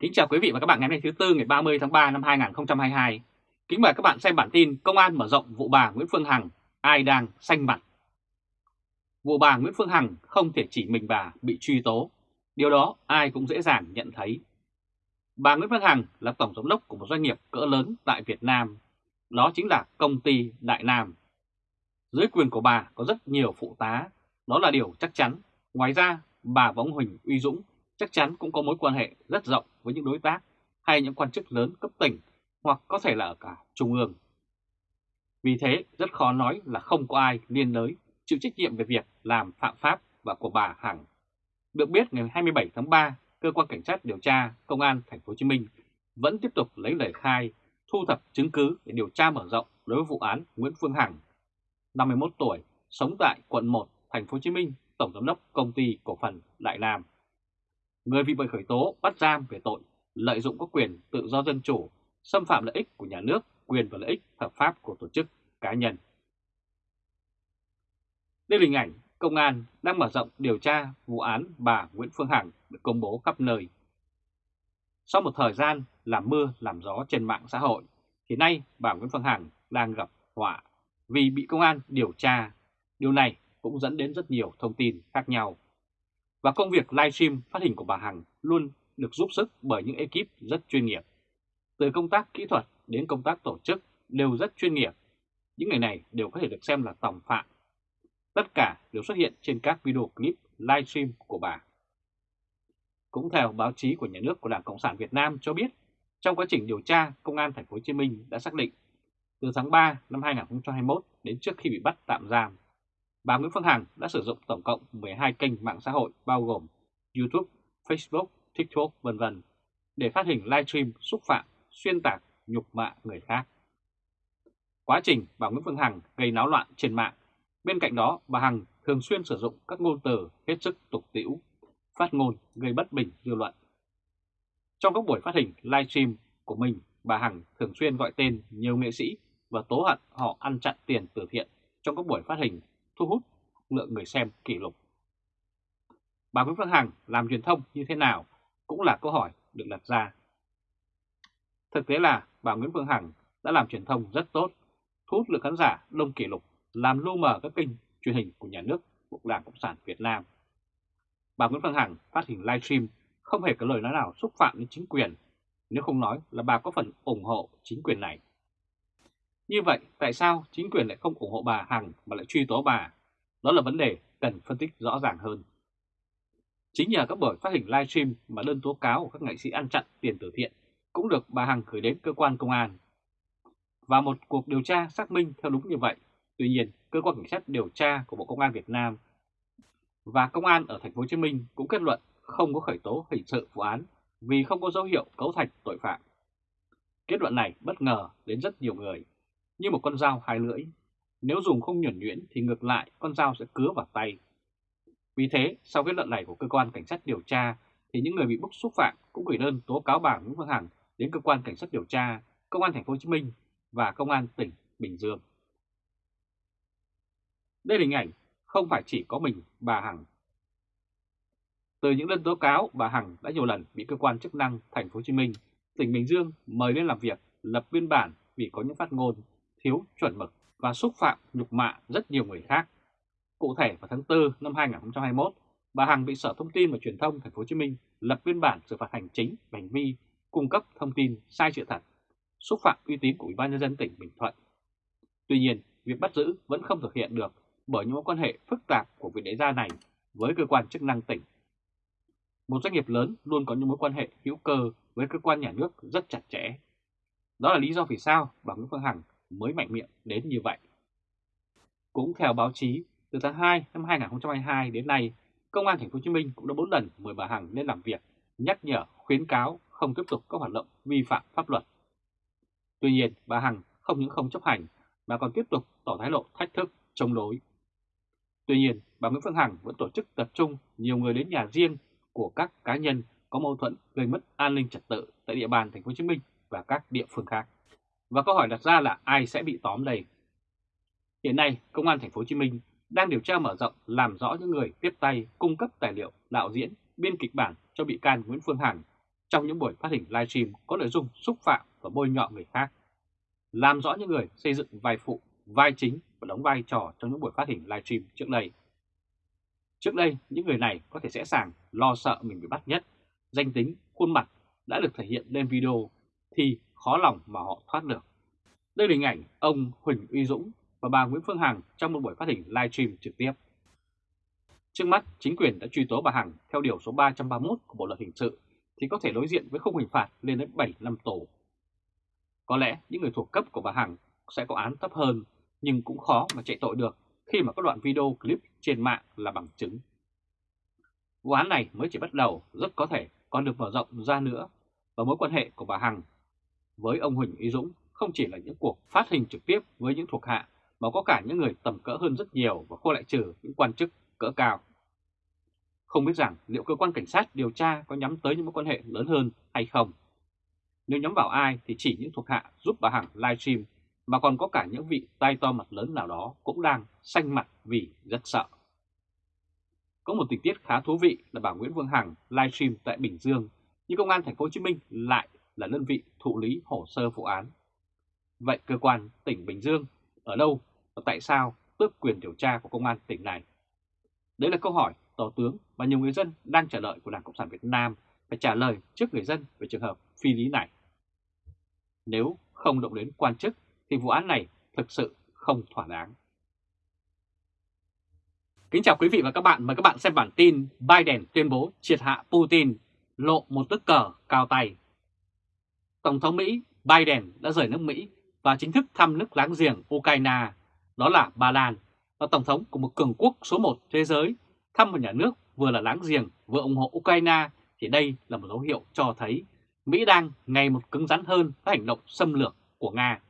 Kính chào quý vị và các bạn ngày hôm nay thứ Tư ngày 30 tháng 3 năm 2022. Kính mời các bạn xem bản tin Công an mở rộng vụ bà Nguyễn Phương Hằng, ai đang xanh mặt. Vụ bà Nguyễn Phương Hằng không thể chỉ mình bà bị truy tố, điều đó ai cũng dễ dàng nhận thấy. Bà Nguyễn Phương Hằng là tổng giám đốc của một doanh nghiệp cỡ lớn tại Việt Nam, đó chính là công ty Đại Nam. Dưới quyền của bà có rất nhiều phụ tá, đó là điều chắc chắn. Ngoài ra, bà và ông Huỳnh Uy Dũng chắc chắn cũng có mối quan hệ rất rộng với những đối tác hay những quan chức lớn cấp tỉnh hoặc có thể là ở cả trung ương. Vì thế rất khó nói là không có ai liên đới chịu trách nhiệm về việc làm phạm pháp và của bà Hằng. Được biết ngày 27 tháng 3, cơ quan cảnh sát điều tra công an thành phố Hồ Chí Minh vẫn tiếp tục lấy lời khai, thu thập chứng cứ để điều tra mở rộng đối với vụ án Nguyễn Phương Hằng, 51 tuổi, sống tại quận 1, thành phố Hồ Chí Minh, tổng giám đốc công ty cổ phần Đại Nam người bị khởi tố bắt giam về tội lợi dụng các quyền tự do dân chủ, xâm phạm lợi ích của nhà nước, quyền và lợi ích hợp pháp của tổ chức cá nhân. Đây là hình ảnh công an đang mở rộng điều tra vụ án bà Nguyễn Phương Hằng được công bố khắp nơi. Sau một thời gian làm mưa làm gió trên mạng xã hội, thì nay bà Nguyễn Phương Hằng đang gặp họa vì bị công an điều tra. Điều này cũng dẫn đến rất nhiều thông tin khác nhau và công việc livestream phát hình của bà Hằng luôn được giúp sức bởi những ekip rất chuyên nghiệp. Từ công tác kỹ thuật đến công tác tổ chức đều rất chuyên nghiệp. Những người này đều có thể được xem là tòng phạm. Tất cả đều xuất hiện trên các video clip livestream của bà. Cũng theo báo chí của nhà nước của Đảng Cộng sản Việt Nam cho biết, trong quá trình điều tra, Công an Thành phố Hồ Chí Minh đã xác định từ tháng 3 năm 2021 đến trước khi bị bắt tạm giam, bà Nguyễn Phương Hằng đã sử dụng tổng cộng 12 kênh mạng xã hội bao gồm YouTube, Facebook, TikTok vân vân để phát hình livestream xúc phạm, xuyên tạc, nhục mạ người khác. Quá trình bà Nguyễn Phương Hằng gây náo loạn trên mạng, bên cạnh đó bà Hằng thường xuyên sử dụng các ngôn từ hết sức tục tĩu, phát ngôn gây bất bình dư luận. Trong các buổi phát hình livestream của mình, bà Hằng thường xuyên gọi tên nhiều nghệ sĩ và tố hận họ ăn chặn tiền từ thiện trong các buổi phát hình thu hút lượng người xem kỷ lục. Bà Nguyễn Phương Hằng làm truyền thông như thế nào cũng là câu hỏi được đặt ra. Thực tế là bà Nguyễn Phương Hằng đã làm truyền thông rất tốt, thu hút lượng khán giả đông kỷ lục, làm lu mờ các kênh truyền hình của nhà nước của Đảng Cộng sản Việt Nam. Bà Nguyễn Phương Hằng phát hình livestream không hề có lời nói nào xúc phạm đến chính quyền, nếu không nói là bà có phần ủng hộ chính quyền này. Như vậy, tại sao chính quyền lại không ủng hộ bà Hằng mà lại truy tố bà? Đó là vấn đề cần phân tích rõ ràng hơn. Chính nhờ các buổi phát hình livestream mà đơn tố cáo của các nghệ sĩ ăn chặn tiền từ thiện cũng được bà Hằng gửi đến cơ quan công an. Và một cuộc điều tra xác minh theo đúng như vậy. Tuy nhiên, cơ quan cảnh sát điều tra của Bộ Công an Việt Nam và công an ở thành phố Hồ Chí Minh cũng kết luận không có khởi tố hình sự vụ án vì không có dấu hiệu cấu thành tội phạm. Kết luận này bất ngờ đến rất nhiều người như một con dao hai lưỡi. Nếu dùng không nhuẩn nhuyễn thì ngược lại con dao sẽ cứa vào tay. Vì thế, sau kết luận này của cơ quan cảnh sát điều tra, thì những người bị bức xúc phạm cũng gửi đơn tố cáo bà Nguyễn Phương Hằng đến cơ quan cảnh sát điều tra, công an thành phố Hồ Chí Minh và công an tỉnh Bình Dương. Đây là hình ảnh không phải chỉ có mình bà Hằng. Từ những đơn tố cáo, bà Hằng đã nhiều lần bị cơ quan chức năng thành phố Hồ Chí Minh, tỉnh Bình Dương mời lên làm việc, lập biên bản vì có những phát ngôn thiếu chuẩn mực và xúc phạm nhục mạ rất nhiều người khác. Cụ thể vào tháng 4 năm 2021, bà Hằng bị Sở Thông tin và Truyền thông Thành phố Hồ Chí Minh lập biên bản xử phạt hành chính về hành vi cung cấp thông tin sai sự thật, xúc phạm uy tín của Ủy ban nhân dân tỉnh Bình Thuận. Tuy nhiên, việc bắt giữ vẫn không thực hiện được bởi những mối quan hệ phức tạp của vị đại gia này với cơ quan chức năng tỉnh. Một doanh nghiệp lớn luôn có những mối quan hệ hữu cơ với cơ quan nhà nước rất chặt chẽ. Đó là lý do vì sao bà Nguyễn Phương Hằng mới mạnh miệng đến như vậy. Cũng theo báo chí, từ tháng 2 năm 2022 đến nay, Công an Thành phố Hồ Chí Minh cũng đã 4 lần mời bà Hằng lên làm việc, nhắc nhở, khuyến cáo không tiếp tục các hoạt động vi phạm pháp luật. Tuy nhiên, bà Hằng không những không chấp hành mà còn tiếp tục tỏ thái độ thách thức, chống đối. Tuy nhiên, bà Nguyễn Phương Hằng vẫn tổ chức tập trung nhiều người đến nhà riêng của các cá nhân có mâu thuẫn gây mất an ninh trật tự tại địa bàn Thành phố Hồ Chí Minh và các địa phương khác. Và câu hỏi đặt ra là ai sẽ bị tóm đây? Hiện nay, Công an Thành phố Hồ Chí Minh đang điều tra mở rộng làm rõ những người tiếp tay cung cấp tài liệu đạo diễn, biên kịch bản cho bị can Nguyễn Phương Hằng trong những buổi phát hình livestream có nội dung xúc phạm và bôi nhọ người khác. Làm rõ những người xây dựng vai phụ, vai chính và đóng vai trò trong những buổi phát hình livestream trước đây. Trước đây, những người này có thể dễ sàng lo sợ mình bị bắt nhất, danh tính, khuôn mặt đã được thể hiện lên video thì khó lòng mà họ thoát được. Đây là hình ảnh ông Huỳnh Uy Dũng và bà Nguyễn Phương Hằng trong một buổi phát hình live stream trực tiếp. Trước mắt, chính quyền đã truy tố bà Hằng theo điều số 331 của Bộ Luật Hình sự thì có thể đối diện với khung hình phạt lên đến 7 năm tù. Có lẽ những người thuộc cấp của bà Hằng sẽ có án thấp hơn, nhưng cũng khó mà chạy tội được khi mà các đoạn video clip trên mạng là bằng chứng. Vụ án này mới chỉ bắt đầu, rất có thể còn được mở rộng ra nữa, và mối quan hệ của bà Hằng với ông Huỳnh Uy Dũng không chỉ là những cuộc phát hình trực tiếp với những thuộc hạ, mà có cả những người tầm cỡ hơn rất nhiều và không lại trừ những quan chức cỡ cao. Không biết rằng liệu cơ quan cảnh sát điều tra có nhắm tới những mối quan hệ lớn hơn hay không. Nếu nhắm vào ai thì chỉ những thuộc hạ giúp bà Hằng livestream mà còn có cả những vị tay to mặt lớn nào đó cũng đang xanh mặt vì rất sợ. Có một tình tiết khá thú vị là bà Nguyễn vương Hằng livestream tại Bình Dương, nhưng công an thành phố Hồ Chí Minh lại là đơn vị thụ lý hồ sơ vụ án. Vậy cơ quan tỉnh Bình Dương ở đâu và tại sao tước quyền điều tra của công an tỉnh này? Đấy là câu hỏi Tổ tướng và nhiều người dân đang chờ đợi của Đảng Cộng sản Việt Nam phải trả lời trước người dân về trường hợp phi lý này. Nếu không động đến quan chức thì vụ án này thực sự không thỏa đáng. Kính chào quý vị và các bạn, mời các bạn xem bản tin Biden tuyên bố triệt hạ Putin, lộ một tức cờ cao tay. Tổng thống Mỹ Biden đã rời nước Mỹ và chính thức thăm nước láng giềng Ukraine, đó là Ba Lan, và Tổng thống của một cường quốc số 1 thế giới thăm một nhà nước vừa là láng giềng vừa ủng hộ Ukraine thì đây là một dấu hiệu cho thấy Mỹ đang ngày một cứng rắn hơn với hành động xâm lược của Nga.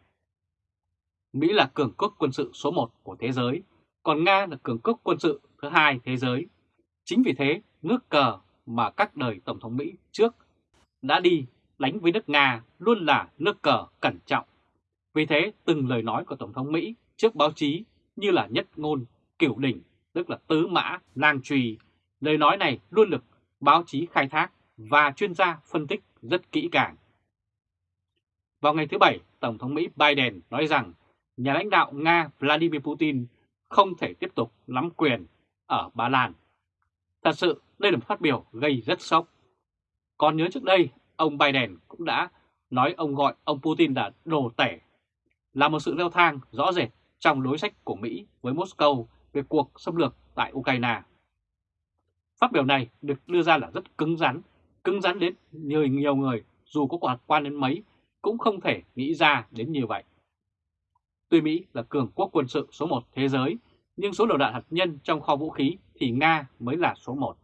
Mỹ là cường quốc quân sự số 1 của thế giới, còn Nga là cường quốc quân sự thứ hai thế giới. Chính vì thế, nước cờ mà các đời Tổng thống Mỹ trước đã đi đánh với nước Nga luôn là nước cờ cẩn trọng. Vì thế, từng lời nói của Tổng thống Mỹ trước báo chí như là nhất ngôn, kiểu đỉnh, tức là tứ mã, lang trùy. Lời nói này luôn được báo chí khai thác và chuyên gia phân tích rất kỹ càng. Vào ngày thứ Bảy, Tổng thống Mỹ Biden nói rằng nhà lãnh đạo Nga Vladimir Putin không thể tiếp tục nắm quyền ở Ba Lan. Thật sự, đây là một phát biểu gây rất sốc. Còn nhớ trước đây, ông Biden cũng đã nói ông gọi ông Putin là đồ tể, là một sự leo thang rõ rệt trong đối sách của Mỹ với Moscow về cuộc xâm lược tại Ukraine. Phát biểu này được đưa ra là rất cứng rắn, cứng rắn đến nhiều, nhiều người dù có quan quan đến mấy cũng không thể nghĩ ra đến như vậy. Tuy Mỹ là cường quốc quân sự số 1 thế giới, nhưng số đầu đạn hạt nhân trong kho vũ khí thì Nga mới là số 1.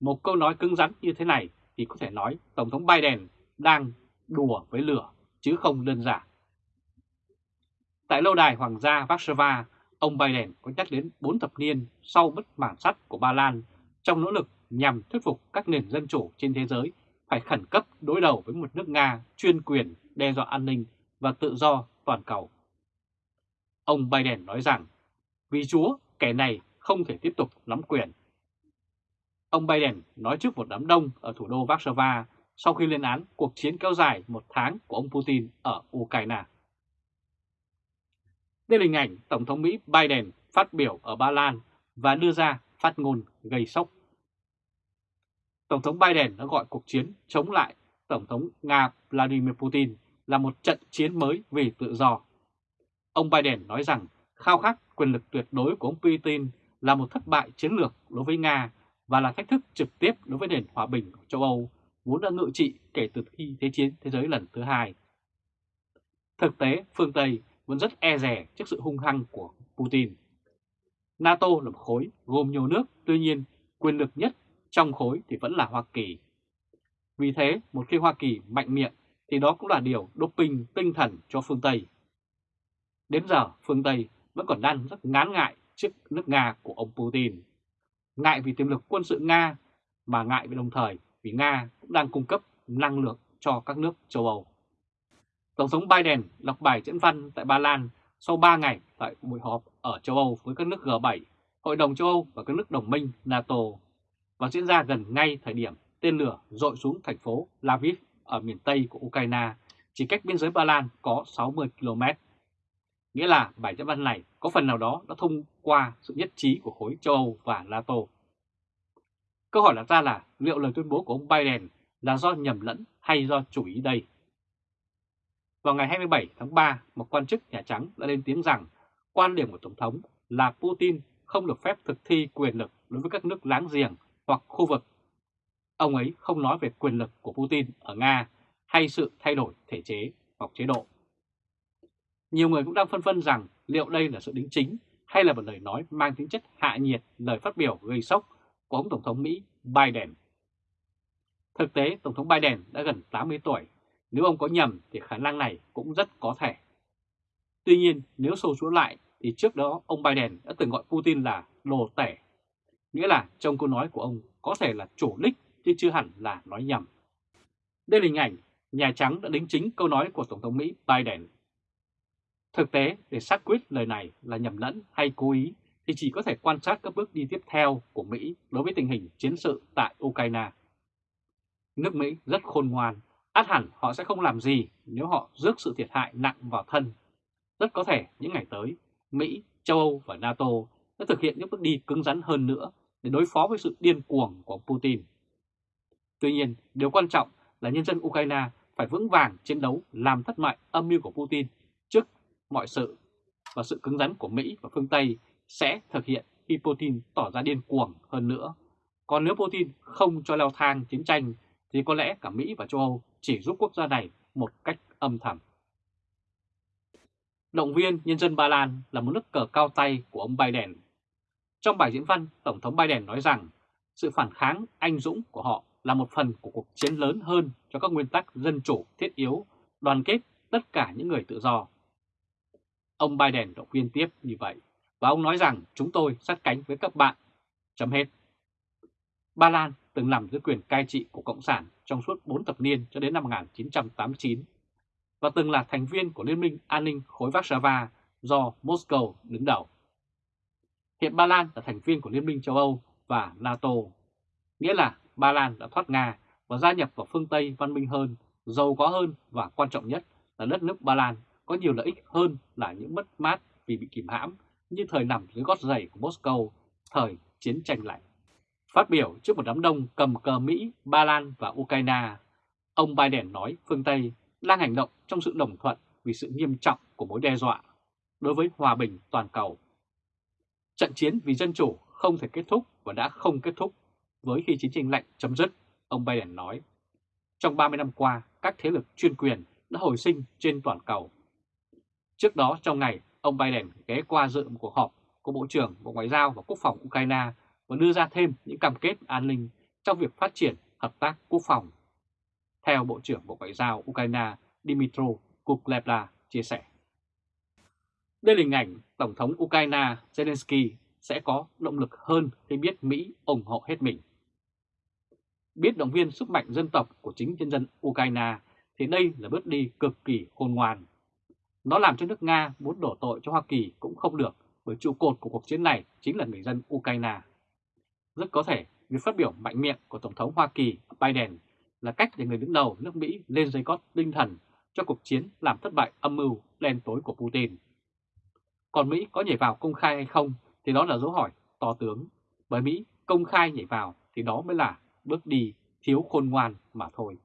Một câu nói cứng rắn như thế này thì có thể nói Tổng thống Biden đang đùa với lửa chứ không đơn giản. Tại lâu đài Hoàng gia Warsaw, ông Biden có nhắc đến 4 thập niên sau bất mãn sắt của Ba Lan trong nỗ lực nhằm thuyết phục các nền dân chủ trên thế giới phải khẩn cấp đối đầu với một nước Nga chuyên quyền đe dọa an ninh và tự do toàn cầu. Ông Biden nói rằng, vì Chúa, kẻ này không thể tiếp tục nắm quyền. Ông Biden nói trước một đám đông ở thủ đô Warsaw sau khi lên án cuộc chiến kéo dài một tháng của ông Putin ở Ukraine. Đây là hình ảnh Tổng thống Mỹ Biden phát biểu ở Ba Lan và đưa ra phát ngôn gây sốc. Tổng thống Biden đã gọi cuộc chiến chống lại Tổng thống Nga Vladimir Putin là một trận chiến mới vì tự do. Ông Biden nói rằng khao khát quyền lực tuyệt đối của ông Putin là một thất bại chiến lược đối với Nga và là thách thức trực tiếp đối với nền hòa bình của châu Âu vốn đã ngự trị kể từ khi Thế chiến thế giới lần thứ hai. Thực tế, phương Tây vẫn rất e rè trước sự hung hăng của Putin. NATO là một khối gồm nhiều nước, tuy nhiên quyền lực nhất trong khối thì vẫn là Hoa Kỳ. Vì thế, một khi Hoa Kỳ mạnh miệng thì đó cũng là điều doping tinh thần cho phương Tây. Đến giờ, phương Tây vẫn còn đang rất ngán ngại trước nước Nga của ông Putin. Ngại vì tiềm lực quân sự Nga, mà ngại vì đồng thời vì Nga cũng đang cung cấp năng lượng cho các nước châu Âu. Tổng thống Biden đọc bài diễn văn tại Ba Lan sau 3 ngày tại buổi họp ở châu Âu với các nước G7, Hội đồng châu Âu và các nước đồng minh NATO và diễn ra gần ngay thời điểm tên lửa dội xuống thành phố Lviv ở miền Tây của Ukraine, chỉ cách biên giới Ba Lan có 60 km. Nghĩa là bài dẫn văn này có phần nào đó đã thông qua sự nhất trí của khối châu Âu và NATO. Câu hỏi đặt ra là liệu lời tuyên bố của ông Biden là do nhầm lẫn hay do chủ ý đây? Vào ngày 27 tháng 3, một quan chức Nhà Trắng đã lên tiếng rằng quan điểm của Tổng thống là Putin không được phép thực thi quyền lực đối với các nước láng giềng hoặc khu vực. Ông ấy không nói về quyền lực của Putin ở Nga hay sự thay đổi thể chế hoặc chế độ. Nhiều người cũng đang phân vân rằng liệu đây là sự đính chính hay là một lời nói mang tính chất hạ nhiệt lời phát biểu gây sốc của ông Tổng thống Mỹ Biden. Thực tế, Tổng thống Biden đã gần 80 tuổi. Nếu ông có nhầm thì khả năng này cũng rất có thể. Tuy nhiên, nếu sâu xuống lại thì trước đó ông Biden đã từng gọi Putin là đồ tể. Nghĩa là trong câu nói của ông có thể là chủ đích chứ chưa hẳn là nói nhầm. Đây là hình ảnh Nhà Trắng đã đính chính câu nói của Tổng thống Mỹ Biden. Thực tế, để xác quyết lời này là nhầm lẫn hay cố ý thì chỉ có thể quan sát các bước đi tiếp theo của Mỹ đối với tình hình chiến sự tại Ukraine. Nước Mỹ rất khôn ngoan, át hẳn họ sẽ không làm gì nếu họ rước sự thiệt hại nặng vào thân. Rất có thể những ngày tới, Mỹ, châu Âu và NATO sẽ thực hiện những bước đi cứng rắn hơn nữa để đối phó với sự điên cuồng của Putin. Tuy nhiên, điều quan trọng là nhân dân Ukraine phải vững vàng chiến đấu làm thất bại âm mưu của Putin mọi sự và sự cứng rắn của Mỹ và phương Tây sẽ thực hiện khi Putin tỏ ra điên cuồng hơn nữa. Còn nếu Putin không cho leo thang chiến tranh thì có lẽ cả Mỹ và châu Âu chỉ giúp quốc gia này một cách âm thầm. Động viên nhân dân Ba Lan là một nước cờ cao tay của ông Biden. Trong bài diễn văn, Tổng thống Biden nói rằng sự phản kháng anh dũng của họ là một phần của cuộc chiến lớn hơn cho các nguyên tắc dân chủ thiết yếu, đoàn kết tất cả những người tự do. Ông Biden đã khuyên tiếp như vậy, và ông nói rằng chúng tôi sát cánh với các bạn. Chấm hết. Ba Lan từng nằm dưới quyền cai trị của Cộng sản trong suốt 4 thập niên cho đến năm 1989 và từng là thành viên của Liên minh An ninh khối Warsaw do Moscow đứng đầu. Hiện Ba Lan là thành viên của Liên minh châu Âu và NATO, nghĩa là Ba Lan đã thoát Nga và gia nhập vào phương Tây văn minh hơn, giàu có hơn và quan trọng nhất là đất nước Ba Lan có nhiều lợi ích hơn là những mất mát vì bị kìm hãm như thời nằm dưới gót giày của Moscow thời chiến tranh lạnh. Phát biểu trước một đám đông cầm cờ Mỹ, Ba Lan và Ukraine, ông Biden nói phương Tây đang hành động trong sự đồng thuận vì sự nghiêm trọng của mối đe dọa đối với hòa bình toàn cầu. Trận chiến vì dân chủ không thể kết thúc và đã không kết thúc với khi chiến tranh lạnh chấm dứt, ông Biden nói. Trong 30 năm qua, các thế lực chuyên quyền đã hồi sinh trên toàn cầu. Trước đó trong ngày, ông Biden ghé qua dự một cuộc họp của Bộ trưởng Bộ Ngoại giao và Quốc phòng Ukraine và đưa ra thêm những cam kết an ninh trong việc phát triển hợp tác quốc phòng. Theo Bộ trưởng Bộ Ngoại giao Ukraine dmitro Kuleba chia sẻ. Đây là hình ảnh Tổng thống Ukraine Zelensky sẽ có động lực hơn khi biết Mỹ ủng hộ hết mình. Biết động viên sức mạnh dân tộc của chính nhân dân Ukraine thì đây là bước đi cực kỳ khôn ngoan. Nó làm cho nước Nga muốn đổ tội cho Hoa Kỳ cũng không được, bởi trụ cột của cuộc chiến này chính là người dân Ukraine. Rất có thể, việc phát biểu mạnh miệng của Tổng thống Hoa Kỳ Biden là cách để người đứng đầu nước Mỹ lên dây cót tinh thần cho cuộc chiến làm thất bại âm mưu đen tối của Putin. Còn Mỹ có nhảy vào công khai hay không thì đó là dấu hỏi to tướng. Bởi Mỹ công khai nhảy vào thì đó mới là bước đi thiếu khôn ngoan mà thôi.